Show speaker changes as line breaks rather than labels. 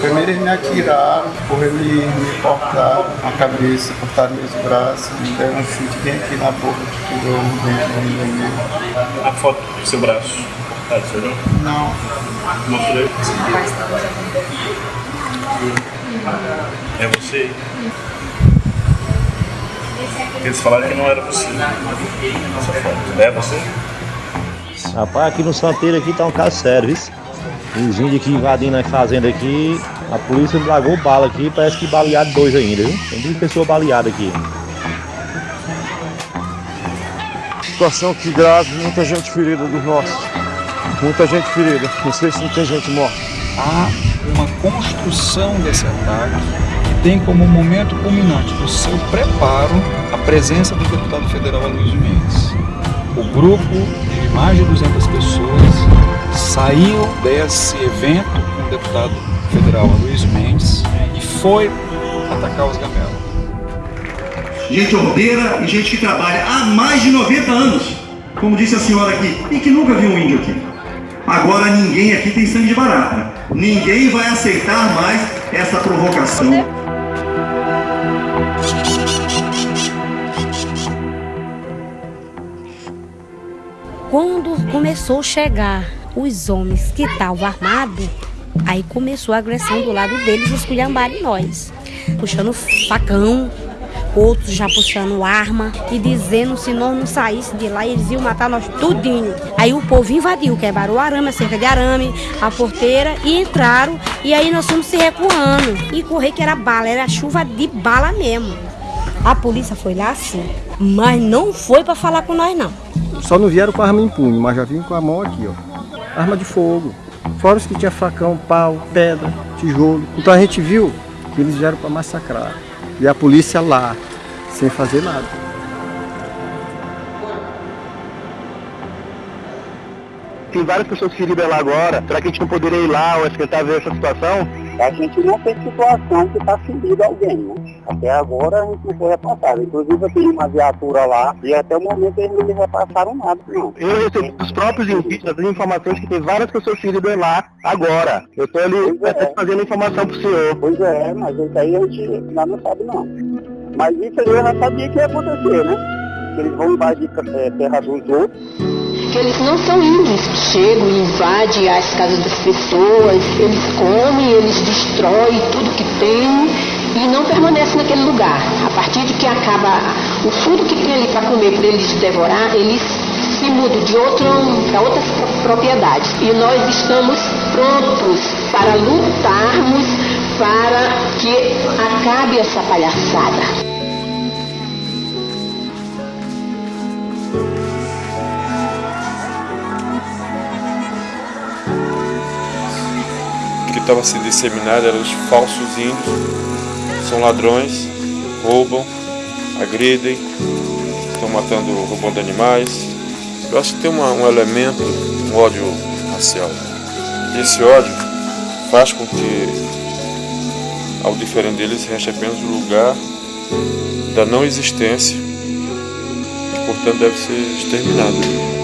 Primeiro eles me atiraram, depois eles me cortaram a cabeça, cortaram meus braços, me deram um chute bem aqui na boca, que tirou um dente da minha
A foto do seu braço cortado, você olhou?
Não.
Mostrei. É você? Eles falaram que não era você. Essa foto. É você?
Rapaz, aqui no Santeiro aqui tá um caso sério, viu? Os índios aqui invadindo a fazenda aqui, a polícia largou bala aqui, parece que balearam dois ainda, viu? Tem duas pessoas baleadas aqui.
Situação que grave, muita gente ferida dos nossos. Muita gente ferida. Não sei se não tem gente morta.
Há uma construção desse ataque que tem como momento culminante do seu preparo a presença do deputado federal Aloysio Mendes. O grupo de mais de 200 pessoas saiu desse evento com o deputado federal Aloysio Mendes e foi atacar os gamelos.
Gente ordeira e gente que trabalha há mais de 90 anos, como disse a senhora aqui, e que nunca viu um índio aqui. Agora ninguém aqui tem sangue de barata. Ninguém vai aceitar mais essa provocação.
Quando começou a chegar os homens que estavam armados, aí começou a agressão do lado deles, esculhambarem nós. Puxando facão, outros já puxando arma e dizendo se nós não saíssemos de lá, eles iam matar nós tudinho. Aí o povo invadiu, quebraram o arame, a cerca de arame, a porteira e entraram. E aí nós fomos se recuando. E correr que era bala, era chuva de bala mesmo. A polícia foi lá sim, mas não foi para falar com nós não.
Só não vieram com arma em punho, mas já vinham com a mão aqui, ó. Arma de fogo. Fora os que tinha facão, pau, pedra, tijolo. Então a gente viu que eles vieram para massacrar. E a polícia lá, sem fazer nada.
Tem várias pessoas feridas lá agora. Será que a gente não poderia ir lá ou tentar ver essa situação?
A gente não tem situação que está ferido alguém, né? Até agora a gente não foi repassado. Inclusive eu tenho uma viatura lá e até o momento eles não me repassaram nada, não.
Eu recebi dos próprios indígenas as informações que tem várias pessoas feridas lá agora. Eu estou ali é. fazendo informação para o senhor.
Pois é, mas isso aí a gente ainda não sabe não. Mas isso aí eu já sabia que ia acontecer, né? Que eles vão invadir é, terra dos outros
que eles não são índios. Chegam e invadem as casas das pessoas, eles comem, eles destroem tudo que tem e não permanecem naquele lugar. A partir de que acaba o fundo que tem ali para comer, para eles devorar, eles se mudam de outro para outras propriedades. E nós estamos prontos para lutarmos para que acabe essa palhaçada.
que estava sendo disseminado eram os falsos índios, são ladrões, roubam, agridem, estão matando, roubando animais. Eu acho que tem uma, um elemento, um ódio racial. Esse ódio faz com que, ao diferente deles, reste apenas o lugar da não existência e, portanto, deve ser exterminado.